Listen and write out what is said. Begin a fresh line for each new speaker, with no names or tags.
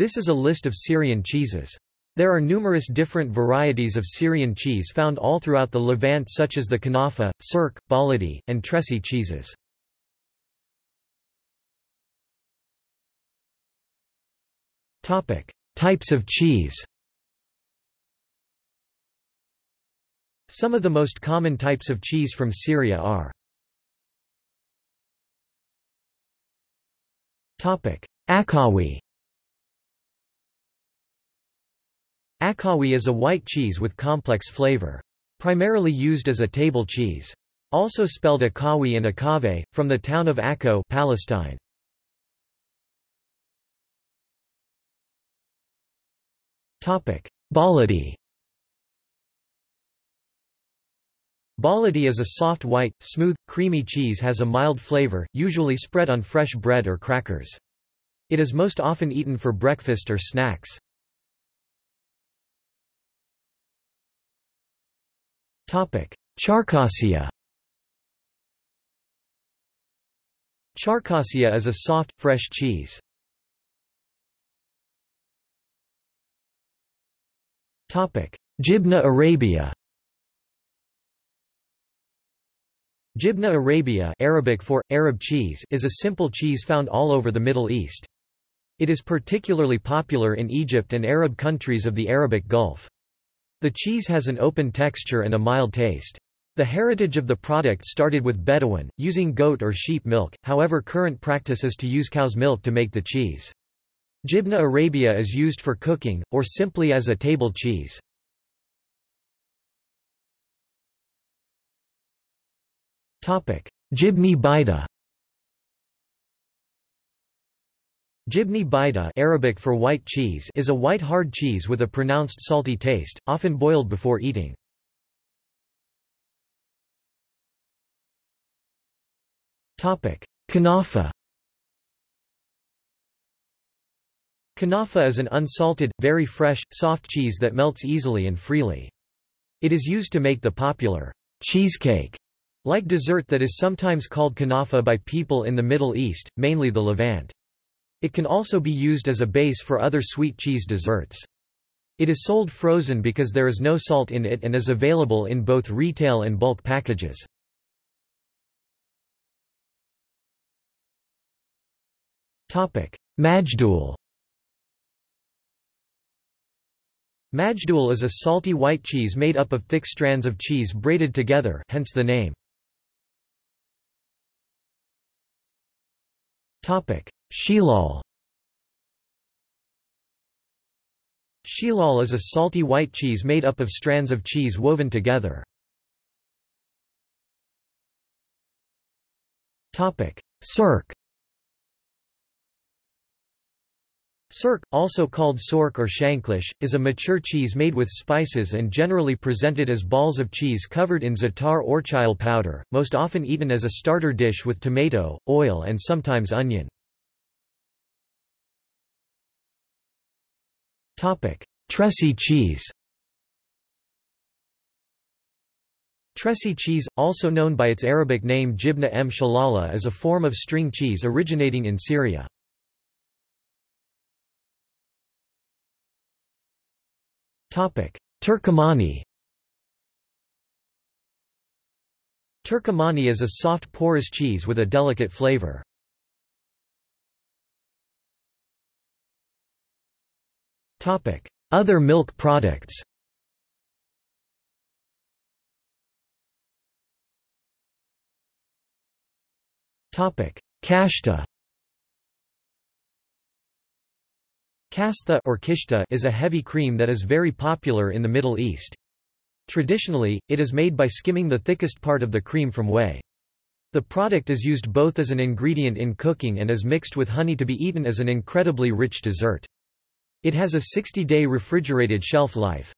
This is a list of Syrian cheeses. There are numerous different varieties of Syrian cheese found all throughout the Levant such as the kanafa, sirk, baladi, and Tressi cheeses. Types of cheese Some of the most common types of cheese from Syria are Akawi Akawi is a white cheese with complex flavor. Primarily used as a table cheese. Also spelled Akawi and Akave, from the town of Akko Palestine. Baladi Baladi is a soft white, smooth, creamy cheese has a mild flavor, usually spread on fresh bread or crackers. It is most often eaten for breakfast or snacks. Charkassia Charkassia is a soft, fresh cheese. Jibna Arabia Jibna Arabia Arabic for, Arab cheese is a simple cheese found all over the Middle East. It is particularly popular in Egypt and Arab countries of the Arabic Gulf. The cheese has an open texture and a mild taste. The heritage of the product started with Bedouin, using goat or sheep milk, however current practice is to use cow's milk to make the cheese. Jibna Arabia is used for cooking, or simply as a table cheese. Jibni Baida Jibni baida Arabic for white cheese is a white hard cheese with a pronounced salty taste, often boiled before eating. Kanafa Kanafa is an unsalted, very fresh, soft cheese that melts easily and freely. It is used to make the popular cheesecake like dessert that is sometimes called kanafa by people in the Middle East, mainly the Levant. It can also be used as a base for other sweet cheese desserts. It is sold frozen because there is no salt in it and is available in both retail and bulk packages. Majdoul Majdoul is a salty white cheese made up of thick strands of cheese braided together hence the name. Shilal Shilal is a salty white cheese made up of strands of cheese woven together. Sirk Sirk, also called sork or shanklish, is a mature cheese made with spices and generally presented as balls of cheese covered in za'atar or chile powder, most often eaten as a starter dish with tomato, oil and sometimes onion. Tresi cheese Tresi cheese, also known by its Arabic name jibna m shalala is a form of string cheese originating in Syria. Turkmani Turkmani is a soft porous cheese with a delicate flavor. Other milk products Kashta Kastha or kishta is a heavy cream that is very popular in the Middle East. Traditionally, it is made by skimming the thickest part of the cream from whey. The product is used both as an ingredient in cooking and is mixed with honey to be eaten as an incredibly rich dessert. It has a 60-day refrigerated shelf life.